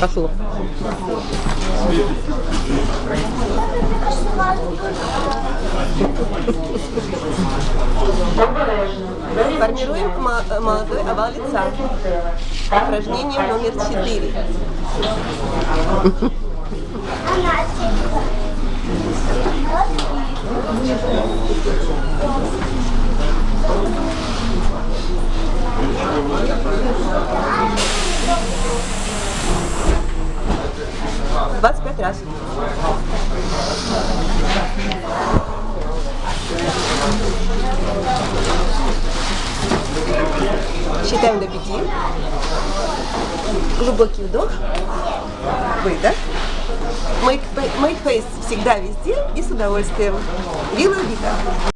Пошло. Формируем молодой овал лица. Упражнение номер 4. Thank you. 25 раз. Считаем до пяти. Глубокий вдох. Выдох. Make, make face всегда везде и с удовольствием. Вилла Вита.